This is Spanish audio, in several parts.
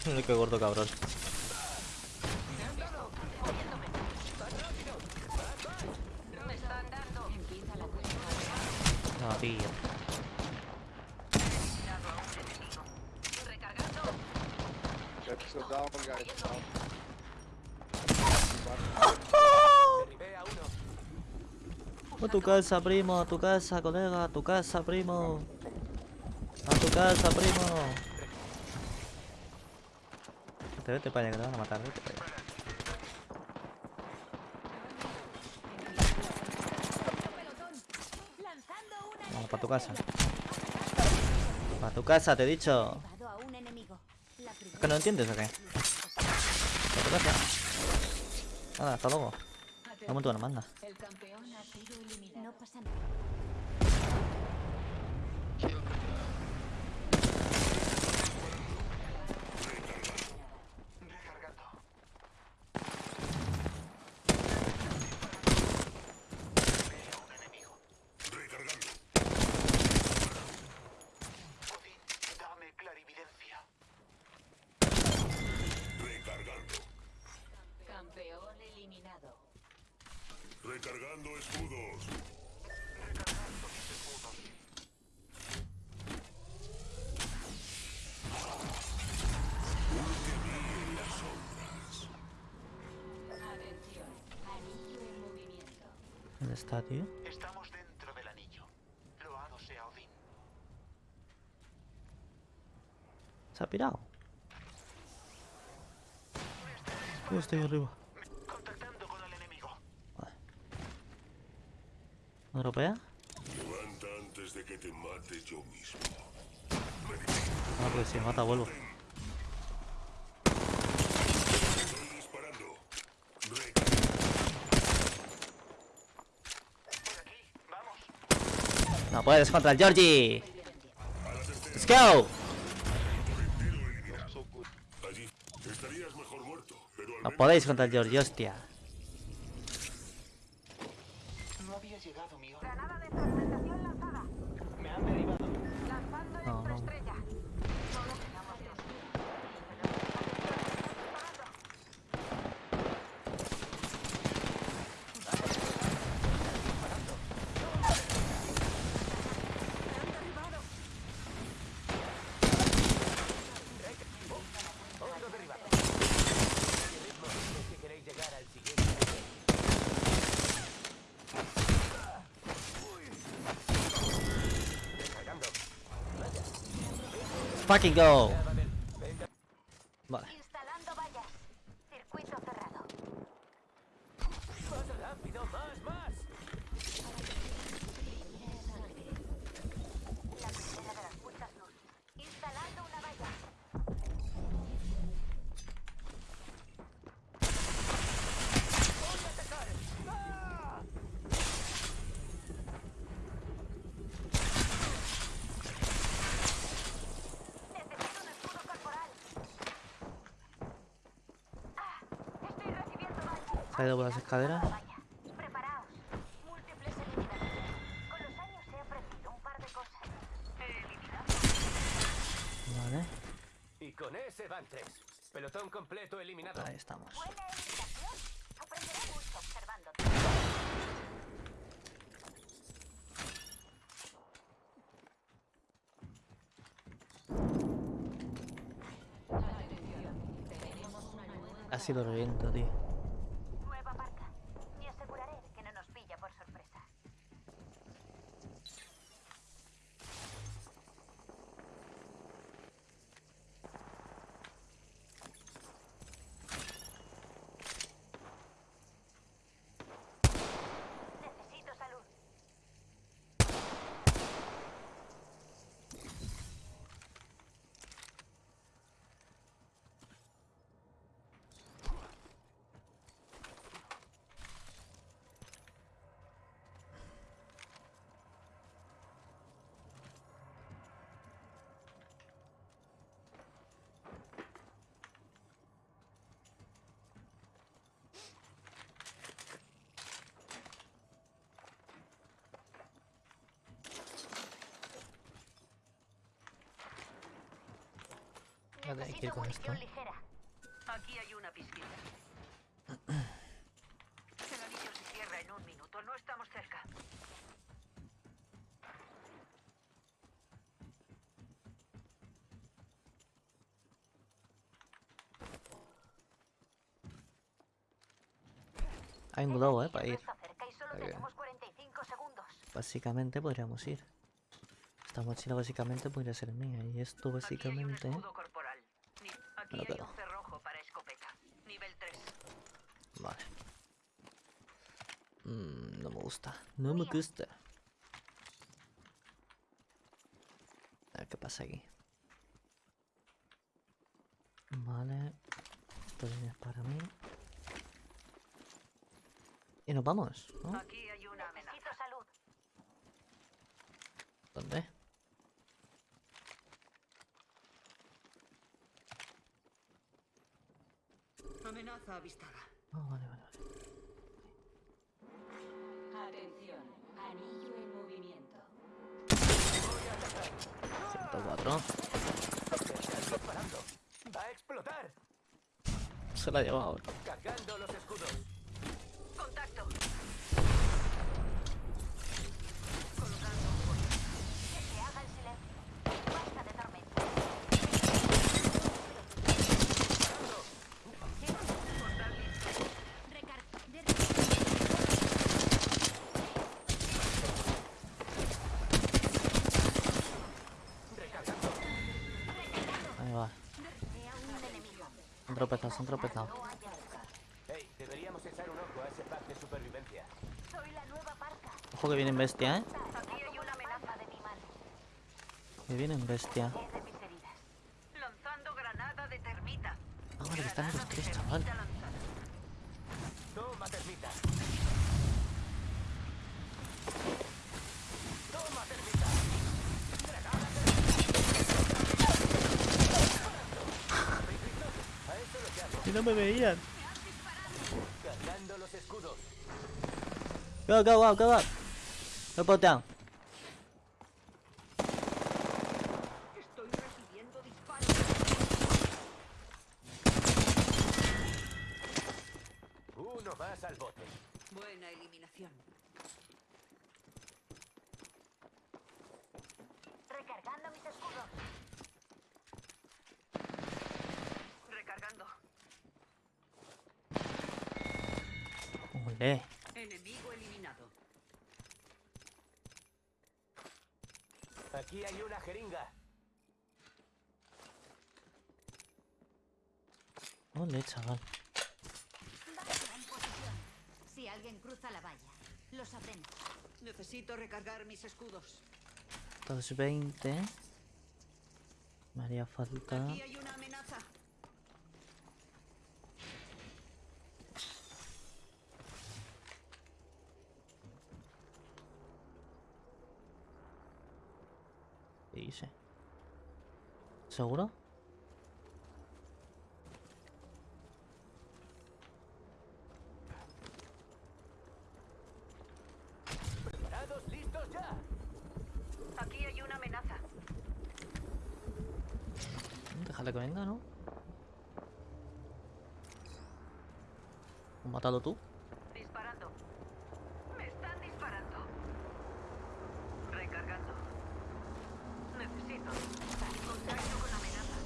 Qué gordo cabrón. No, tío. A tu casa, primo, a tu casa, colega, a tu casa, primo. A tu casa, primo. Vete, vete para allá, que te van a matar, vete para allá. Vamos, para tu casa. Para tu casa, te he dicho. Primera ¿Que no entiendes o qué? Para tu casa. Nada, hasta luego. Vamos tú, no eliminado. Recargando escudos. Atención. Anillo en movimiento. ¿Dónde está, tío? Estamos dentro del anillo. Loado sea Odín. Se ha pirado. Yo estoy arriba. Contactando con el enemigo. ¿No europea? Levanta antes de que te mate yo mismo. Ah, pues si mata vuelvo. No puedes contra el Georgie. Let's go. No podéis contra el Georgie, hostia. Fucking go. De cosas. He eliminado. Vale. Y con ese van tres. Pelotón completo eliminado. Ahí estamos. Ha sido reviento, tío. Nueva marca. Y aseguraré que no nos pilla por sorpresa. Necesito salud. Vale, hay que ir con esto. Aquí hay una pizquita. El anillo se cierra en un minuto. No estamos cerca. Hay un globo, eh, para ir. está cerca y solo Para que- tenemos 45 segundos. Básicamente podríamos ir. Esta mochila básicamente podría ser mía. Y esto básicamente... Aquí No, hay pero- un cerrojo para escopeta. Nivel 3. Vale. Mm, no me gusta. No me gusta. A ver qué pasa aquí. Vale. Esto es para mí. Y nos vamos, ¿no? Aquí hay una amenaza. Necesito salud. ¿Dónde? Avistada. Ah, vale, vale, vale. Atención. Anillo en movimiento. 104. Están disparando. ¡Va a explotar! Se la ha llevado ahora. Cargando los escudos. Contacto. Que se haga el silencio. Basta de tormenta. Recar de- Recargando. Ahí va. Vea un enemigo. Un tropezado. Hey, deberíamos echar un ojo a ese pack de supervivencia. Soy la nueva parca. Ojo que vienen bestia, ¿eh? Aquí hay una amenaza. de mi. Que vienen bestia. Lanzando granada de termita. Ah, vale, que están los tres, chaval. termita lanzada. Toma, termita. Toma, termita. A eso lo llamo. Y no me veían. Cargando los escudos. Go, go, go, go, go. Go down. Estoy recibiendo disparos. Uno más al bote. Buena eliminación. Recargando mis escudos. Recargando. Ole. Enemigo eliminado. Aquí hay una jeringa. Ole, chaval. Valla en posición. Si alguien cruza la valla, lo sabremos. Necesito recargar mis escudos. 220. Me haría falta. Aquí hay una amenaza. ¿Seguro? ¿Preparados? ¿Listos ya? Aquí hay una amenaza. Déjale que venga, ¿no? ¿Has matado tú? Disparando. Me están disparando. Recargando. Necesito. Contacto con amenaza.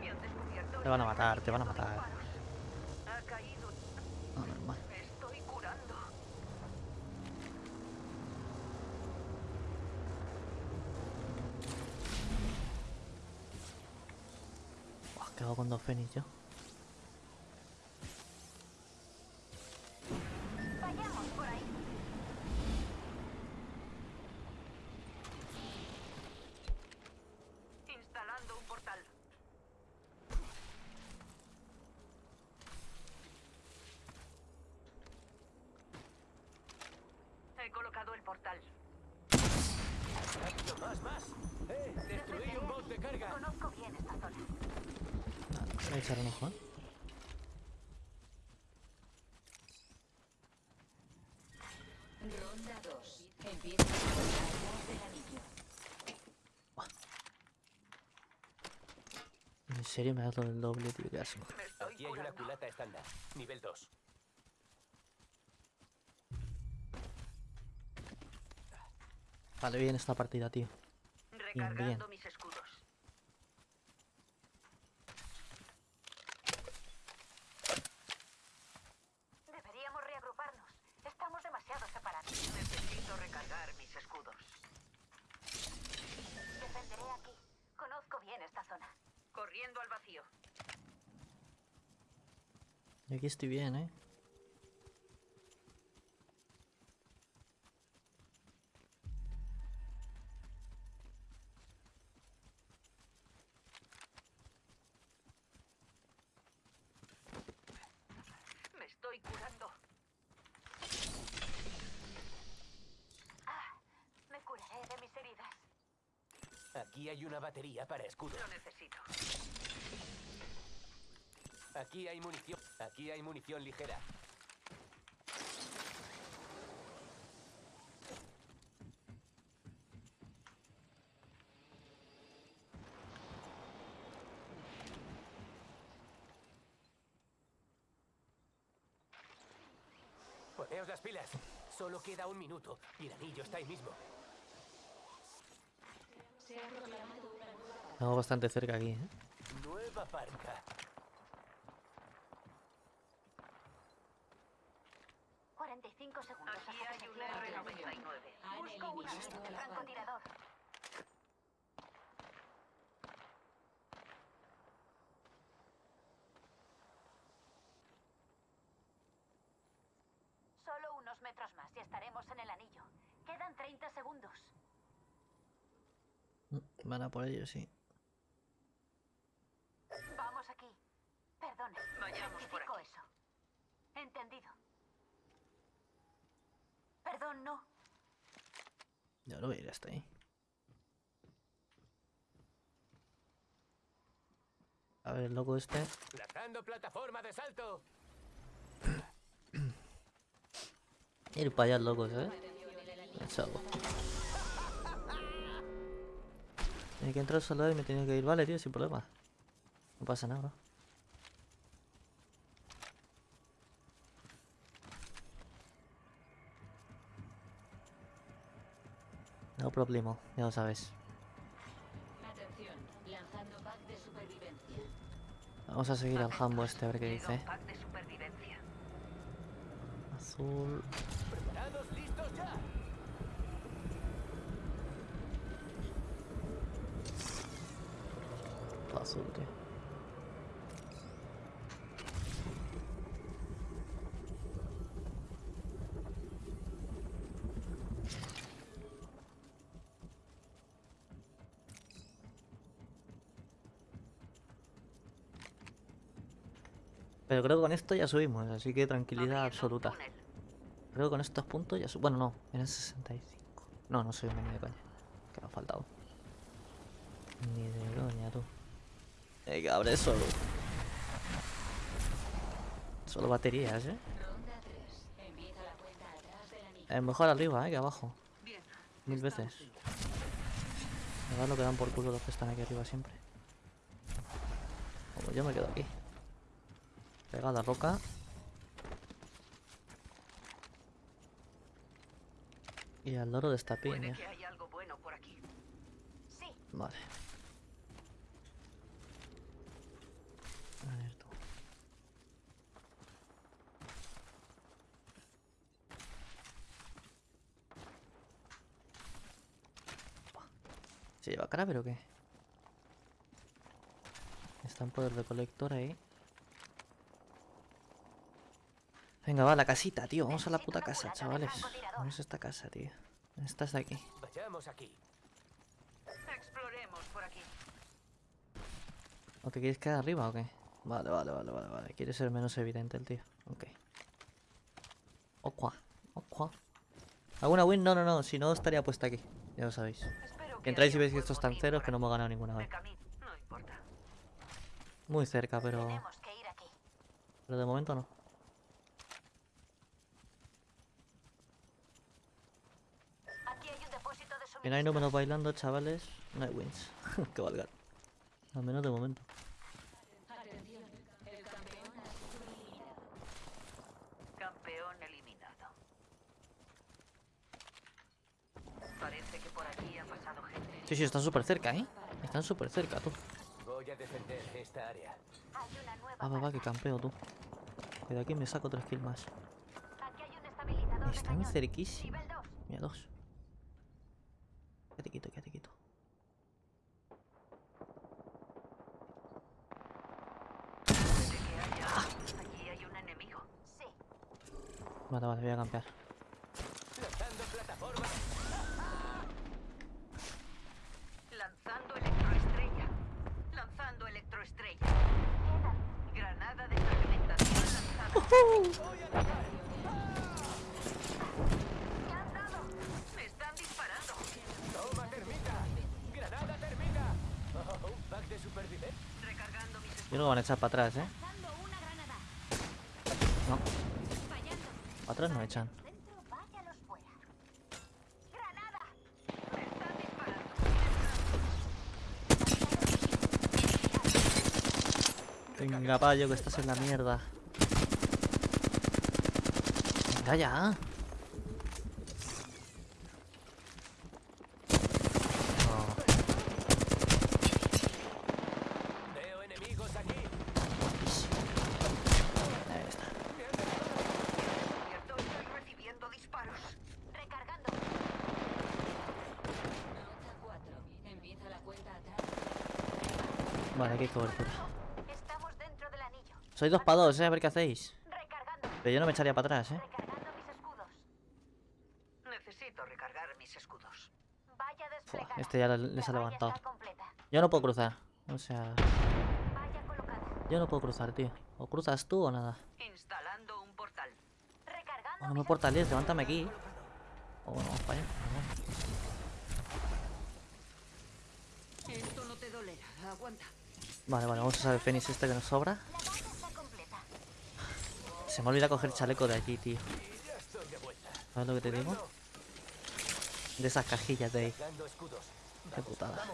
Me han descubierto. Te van a matar, te van a matar. Caído. No, normal. Me estoy curando. Buah, ¿Qué hago con dos Fénix yo? Vayamos por ahí. Instalando un portal. He colocado el portal. ¡Rápido, más, más! ¡Eh! ¡Destruí un bot de carga! Conozco bien esta zona. Voy a echar un ojo, ¿eh? Ronda Ronda 2. Empieza atrás del anillo. En serio me ha dado el doble, tío, qué asco. Aquí hay una culata estándar. Nivel 2. Vale, bien esta partida, tío. Recargando bien. mis escudos. Deberíamos reagruparnos. Estamos demasiado separados. Necesito recargar mis escudos. Defenderé aquí. Conozco bien esta zona. Corriendo al vacío. Yo aquí estoy bien, ¿eh? Me estoy curando. Ah, me curaré de mis heridas. Aquí hay una batería para escudo. Lo necesito. Aquí hay munición. Aquí hay munición ligera. Poneos las pilas. Solo queda un minuto y el anillo está ahí mismo. Estamos bastante cerca aquí, ¿eh? Nueva parca. 45 segundos. Aquí hay un se cierre el anillo. R99. Han Busco una eliminado a la banda. francotirador. Solo unos metros más y estaremos en el anillo. Quedan 30 segundos. Mm, Van a por ello, sí. Vamos aquí. Perdone. Vayamos por aquí. eso. Entendido. Perdón, no. Ya lo voy a ir hasta ahí. A ver, el loco este. Lanzando plataforma de salto. Ir para allá, locos, ¿eh? Chavo. Tiene que entrar solo y me tiene que ir. Vale, tío, sin problema. No pasa nada, bro. No problema, ya lo sabes. Vamos a seguir al jambo este, a ver qué dice. Azul. Azul, tío. Pero creo que con esto ya subimos, así que tranquilidad absoluta. Creo que con estos puntos ya subimos. Bueno, no, el 65. No, no subimos ni de coña. Que ha faltado. Ni de coña, tú. Eh, que abre solo. Solo baterías, eh. Ronda 3. Empieza la cuenta atrás del anillo. Es mejor arriba, eh, que abajo. Mil veces. Me da lo que dan por culo los que están aquí arriba siempre. Como yo me quedo aquí. Pega la roca. Y al loro de esta piña. bueno. Sí, Vale. A ver tú. ¿Se lleva cara pero qué? Está en poder de colector ahí. Venga, va, a la casita, tío. Vamos a la puta casa, chavales. Vamos a esta casa, tío. Esta es de aquí. Vayamos aquí. Exploremos por aquí. ¿O te quieres quedar arriba o qué? Vale, vale, vale, vale, vale. Quiere ser menos evidente el tío. Ok. Oqua. Oqua. ¿Alguna win? No, no, no. Si no, estaría puesta aquí. Ya lo sabéis. Que entráis y veis que estos están ceros que no hemos ganado ninguna vez. Muy cerca, pero... tenemos que ir aquí. Pero de momento no. Que no hay números bailando, chavales. No hay wins. que valgan. Al menos de momento. Campeón eliminado. Parece que por aquí ha pasado gente. Sí, sí, están súper cerca, ¿eh? Están súper cerca, tú. Voy a defender esta área. Hay una nueva Ah, va, va, que campeo, tú. Que de aquí me saco tres kills más. Aquí hay un estabilizador de Están cerquísimos. Nivel 2. Mira, dos. Quédate quieto, quédate quieto. Allí hay un enemigo. Sí. Vale, voy a campear. Lanzando plataforma. Lanzando electroestrella. Lanzando electroestrella. Granada de fragmentación lanzada. ¡Me han dado! Me están disparando. Toma termita. Granada termita. Oh, un pack de supervivencia. Recargando mis Yo creo que van a echar para atrás, ¿eh? No, para atrás no echan. Venga, payo, que estás en la mierda. Venga ya. No. Veo enemigos aquí. Ahí está. Cierto, estoy recibiendo disparos. Recargando. Vale, aquí hay cobertura. Estamos dentro del anillo. Soy dos para dos, ¿eh? A ver qué hacéis. Recargando. Pero yo no me echaría para atrás, ¿eh? Recargando mis escudos. Necesito recargar mis escudos. Vaya Fua, desplegada. este ya le- les ha levantado. Yo no puedo cruzar. O sea, yo no puedo cruzar, tío. O cruzas tú o nada. Instalando un portal. Recargando no me mis portales, levántame aquí. O no, vamos para allá. Esto no te dolerá. Aguanta. Vale, vale, vamos a usar el Fénix este que nos sobra. Se me olvida coger chaleco de aquí, tío. ¿Sabes lo que te digo? De esas cajillas de ahí. Qué putada.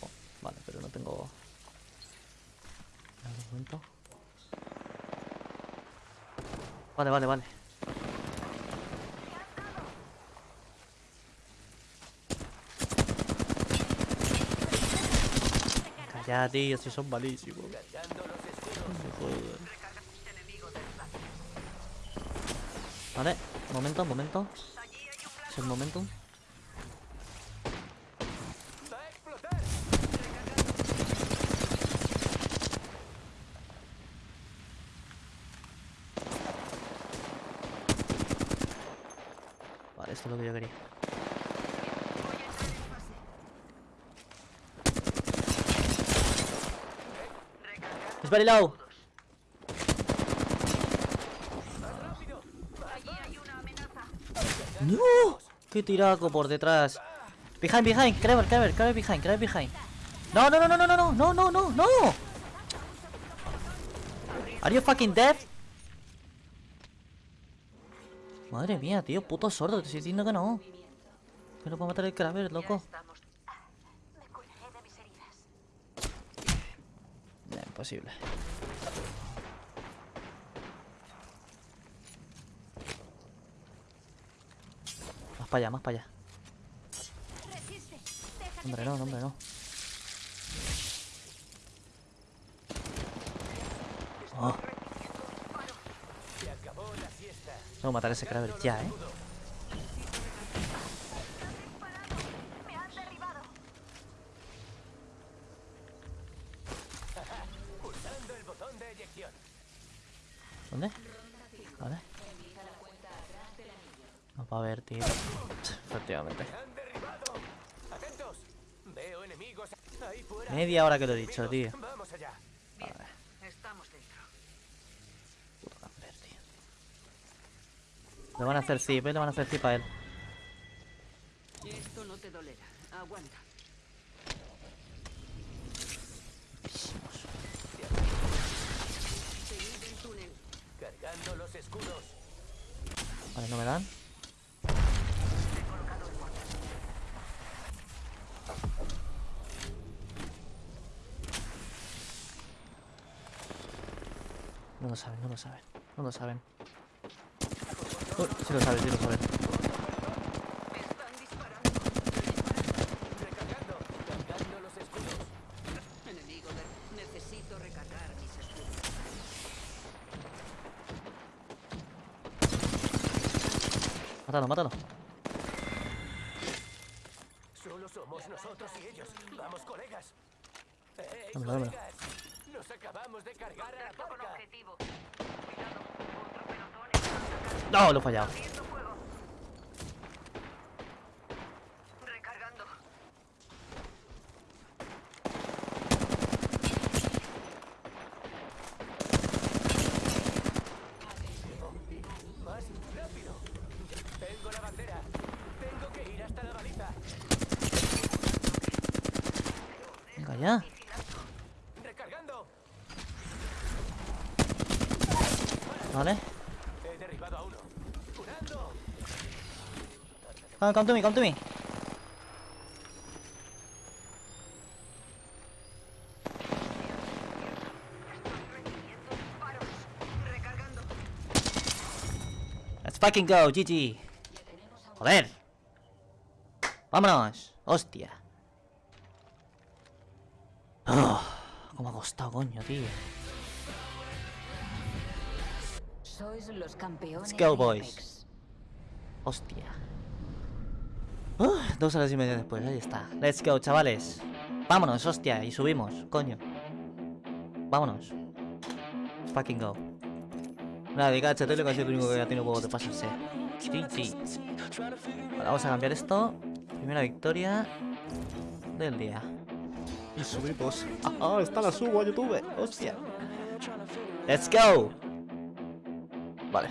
Oh, vale, pero no tengo... Vale, vale, vale. Ya, tío, si son malísimos. Vale, momento, momento. Es el momento. Vale, esto es lo que yo quería. Es very low. ¡No! ¡Qué tiraco por detrás! Behind, behind, Kraber, Kraber, Kraber behind, Kraber behind. No, no, no, no, no, no, no, no, no, no. Are you fucking dead? Madre mía, tío, puto sordo, te estoy diciendo que no. Que no puedo matar el Kraber, loco. Estamos. Me curaré de mis heridas. Más para allá, más para allá. Hombre, no, hombre, no. Oh, tengo que matar a ese Kraber ya, eh. Me han derribado. Pulsando el botón de eyección. ¿Dónde? Vale. No va a ver, tío. Efectivamente. ¡Me han derribado! ¡Atentos! Veo enemigos ahí fuera. Media hora que lo he dicho, tío. Vamos allá. Estamos dentro. Puto Kraber, tío. Le van a hacer zip, eh. Le van a hacer zip a él. Esto no te dolerá. Aguanta. Seguid el túnel. Cargando los escudos. Vale, no me dan. Lo saben, no lo saben, no lo saben. Uy, sí lo saben, sí lo saben. Recargando. Cargando los escudos. Enemigo de... Necesito recargar mis escudos. Mátalo, mátalo. Solo somos nosotros y ellos. Vamos, colegas. Nos acabamos de cargar a la objetivo. Cuidado. Otro pelotón está atacando. No, lo he fallado. Fuego. Recargando. Más rápido. Tengo la bandera. Tengo que ir hasta la baliza. Venga ya. Recargando. Vale. He derribado a uno. Curando. Ah, come to me, come to me. Let's fucking go, GG. Joder. Vámonos. Hostia. Oh, cómo ha costado, coño, tío. Sois los campeones. De boys. Hostia. Uh, dos horas y media después, ahí está. Let's go, chavales. Vámonos, hostia, y subimos, coño. Vámonos. Let's fucking go. Nada, ha sido el único que ha tenido huevo de pasarse. GG. Vale, vamos a cambiar esto. Primera victoria del día. Y subimos. Ah, está la subo a YouTube. Hostia. Let's go. Vale.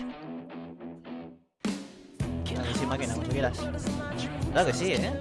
Dale, sin máquina, cuando quieras. Claro que sí, ¿eh?